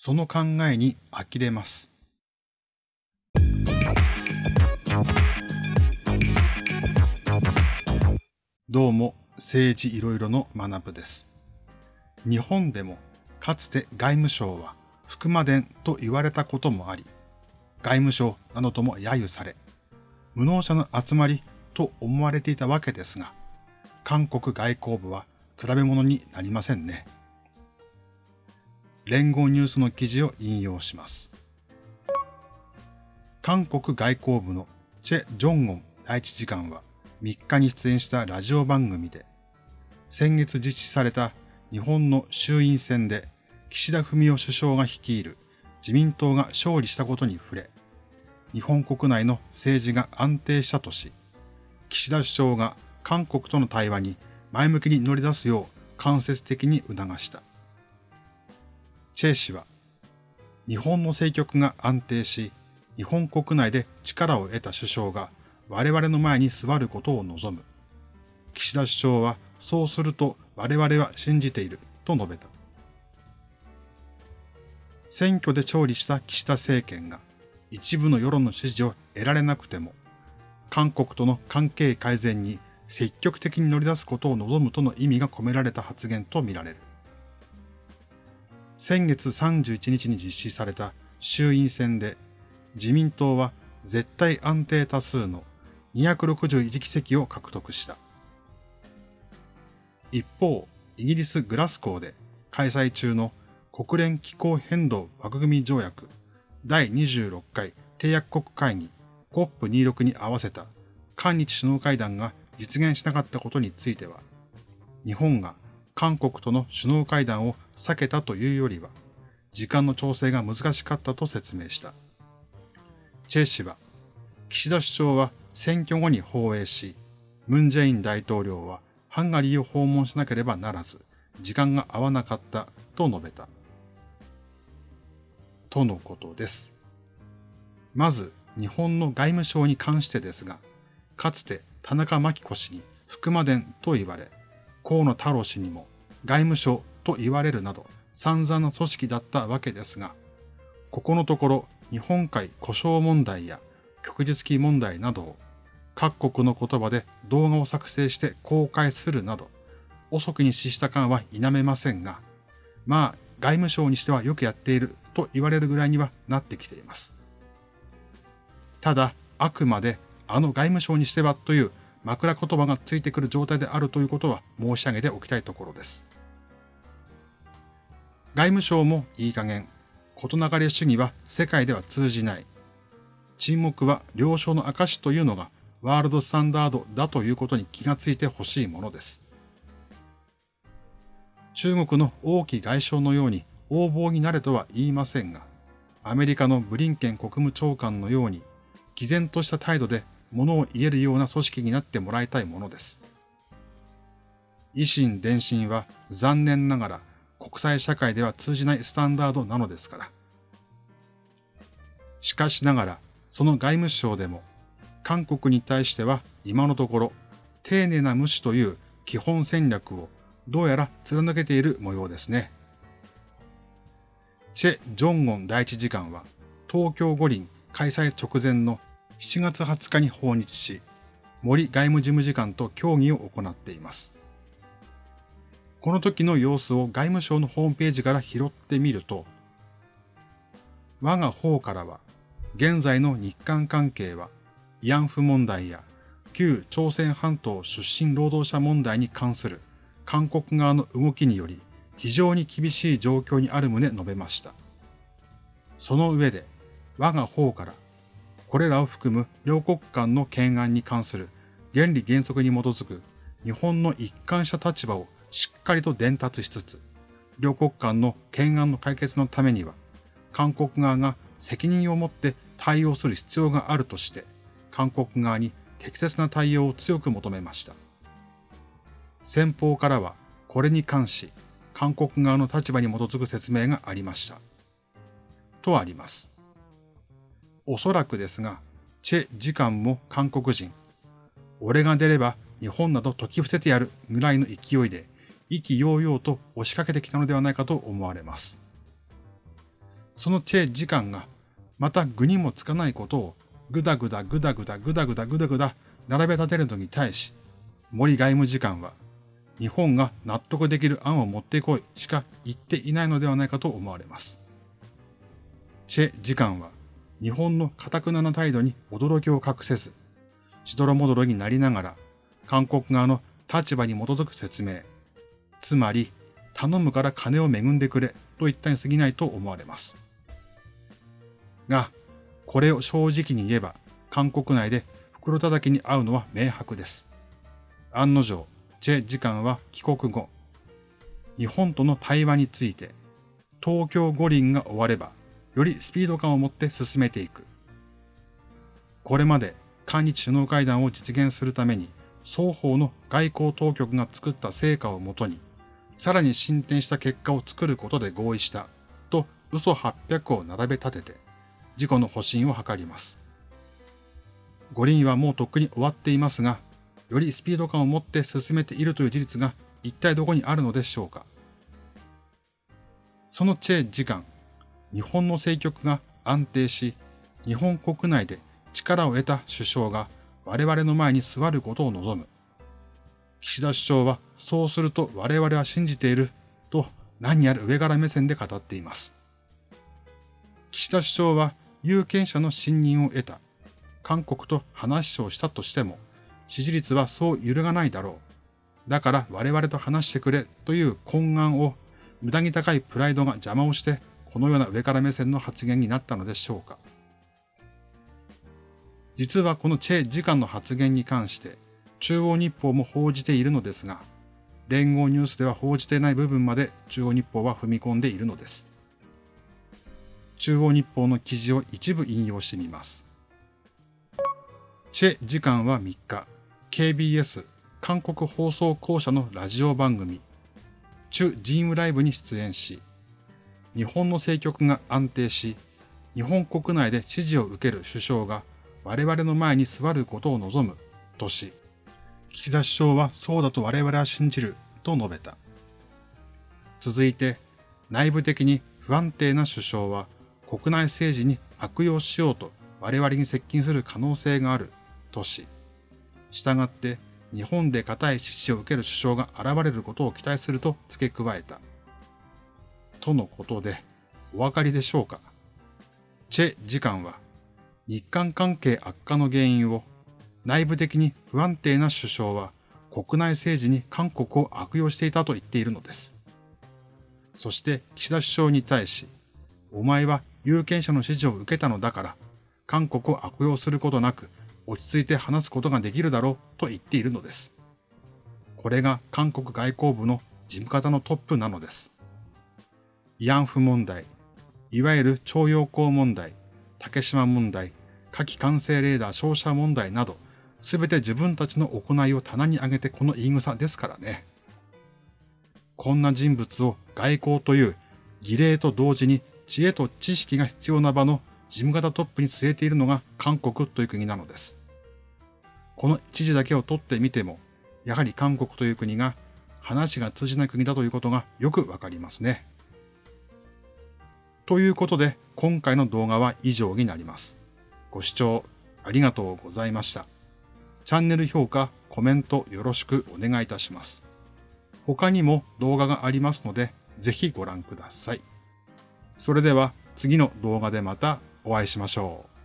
その考えに呆れます。どうも政治いろいろの学部です。日本でもかつて外務省は福間伝と言われたこともあり、外務省などとも揶揄され、無能者の集まりと思われていたわけですが、韓国外交部は比べ物になりませんね。連合ニュースの記事を引用します。韓国外交部のチェ・ジョンゴン第一次官は3日に出演したラジオ番組で、先月実施された日本の衆院選で岸田文雄首相が率いる自民党が勝利したことに触れ、日本国内の政治が安定したとし、岸田首相が韓国との対話に前向きに乗り出すよう間接的に促した。チェイ氏は、日本の政局が安定し、日本国内で力を得た首相が我々の前に座ることを望む。岸田首相はそうすると我々は信じていると述べた。選挙で勝利した岸田政権が一部の世論の支持を得られなくても、韓国との関係改善に積極的に乗り出すことを望むとの意味が込められた発言とみられる。先月31日に実施された衆院選で自民党は絶対安定多数の261議席を獲得した。一方、イギリス・グラスコーで開催中の国連気候変動枠組み条約第26回締約国会議 COP26 に合わせた韓日首脳会談が実現しなかったことについては、日本が韓国との首脳会談を避けたというよりは、時間の調整が難しかったと説明した。チェ氏は、岸田首相は選挙後に放映し、ムン・ジェイン大統領はハンガリーを訪問しなければならず、時間が合わなかったと述べた。とのことです。まず、日本の外務省に関してですが、かつて田中真紀子氏に福間伝と言われ、河野太郎氏にも外務省と言われるなど散々な組織だったわけですが、ここのところ日本海故障問題や旭日記問題などを各国の言葉で動画を作成して公開するなど、遅くに死した感は否めませんが、まあ外務省にしてはよくやっていると言われるぐらいにはなってきています。ただ、あくまであの外務省にしてはという枕言葉がついてくる状態であるということは申し上げておきたいところです。外務省もいい加減、事なかれ主義は世界では通じない。沈黙は了承の証というのがワールドスタンダードだということに気がついてほしいものです。中国の王毅外相のように横暴になれとは言いませんが、アメリカのブリンケン国務長官のように、毅然とした態度で物を言えるような組織になってもらいたいものです。維新伝心は残念ながら国際社会では通じないスタンダードなのですから。しかしながら、その外務省でも、韓国に対しては今のところ、丁寧な無視という基本戦略をどうやら貫けている模様ですね。チェ・ジョンゴン第一次官は、東京五輪開催直前の7月20日に訪日し、森外務事務次官と協議を行っています。この時の様子を外務省のホームページから拾ってみると、我が方からは、現在の日韓関係は、慰安婦問題や旧朝鮮半島出身労働者問題に関する韓国側の動きにより非常に厳しい状況にある旨述べました。その上で、我が方から、これらを含む両国間の懸案に関する原理原則に基づく日本の一貫した立場をしっかりと伝達しつつ、両国間の懸案の解決のためには、韓国側が責任を持って対応する必要があるとして、韓国側に適切な対応を強く求めました。先方からは、これに関し、韓国側の立場に基づく説明がありました。とあります。おそらくですが、チェ次官も韓国人、俺が出れば日本など解き伏せてやるぐらいの勢いで意気揚々と押しかけてきたのではないかと思われます。そのチェ次官がまた具にもつかないことをぐだぐだぐだぐだぐだぐだぐだぐだ並べ立てるのに対し、森外務次官は日本が納得できる案を持ってこいしか言っていないのではないかと思われます。チェ次官は日本の堅くなな態度に驚きを隠せず、しどろもどろになりながら、韓国側の立場に基づく説明、つまり、頼むから金を恵んでくれと言ったに過ぎないと思われます。が、これを正直に言えば、韓国内で袋叩きに合うのは明白です。案の定、チェ次官は帰国後、日本との対話について、東京五輪が終われば、よりスピード感を持って進めていく。これまで韓日首脳会談を実現するために、双方の外交当局が作った成果をもとに、さらに進展した結果を作ることで合意した、と嘘800を並べ立てて、事故の保身を図ります。五輪はもうとっくに終わっていますが、よりスピード感を持って進めているという事実が一体どこにあるのでしょうか。そのチェ時間、日本の政局が安定し、日本国内で力を得た首相が我々の前に座ることを望む。岸田首相はそうすると我々は信じていると何やら上から目線で語っています。岸田首相は有権者の信任を得た韓国と話をしたとしても支持率はそう揺るがないだろう。だから我々と話してくれという懇願を無駄に高いプライドが邪魔をしてこのような上から目線の発言になったのでしょうか。実はこのチェ次官の発言に関して、中央日報も報じているのですが、連合ニュースでは報じていない部分まで中央日報は踏み込んでいるのです。中央日報の記事を一部引用してみます。チェ次官は3日、KBS 韓国放送公社のラジオ番組、チュ・ジームライブに出演し、日本の政局が安定し、日本国内で支持を受ける首相が我々の前に座ることを望むとし、岸田首相はそうだと我々は信じると述べた。続いて、内部的に不安定な首相は国内政治に悪用しようと我々に接近する可能性があるとし、従って日本で固い支持を受ける首相が現れることを期待すると付け加えた。とのことで、お分かりでしょうか？チェ次官は、日韓関係悪化の原因を、内部的に不安定な首相は国内政治に韓国を悪用していたと言っているのです。そして岸田首相に対し、お前は有権者の支持を受けたのだから、韓国を悪用することなく落ち着いて話すことができるだろうと言っているのです。これが韓国外交部の事務方のトップなのです。慰安婦問題、いわゆる徴用工問題、竹島問題、火器管制レーダー照射問題など、すべて自分たちの行いを棚に上げてこの言い草ですからね。こんな人物を外交という儀礼と同時に知恵と知識が必要な場の事務方トップに据えているのが韓国という国なのです。この一時だけを取ってみても、やはり韓国という国が話が通じない国だということがよくわかりますね。ということで、今回の動画は以上になります。ご視聴ありがとうございました。チャンネル評価、コメントよろしくお願いいたします。他にも動画がありますので、ぜひご覧ください。それでは次の動画でまたお会いしましょう。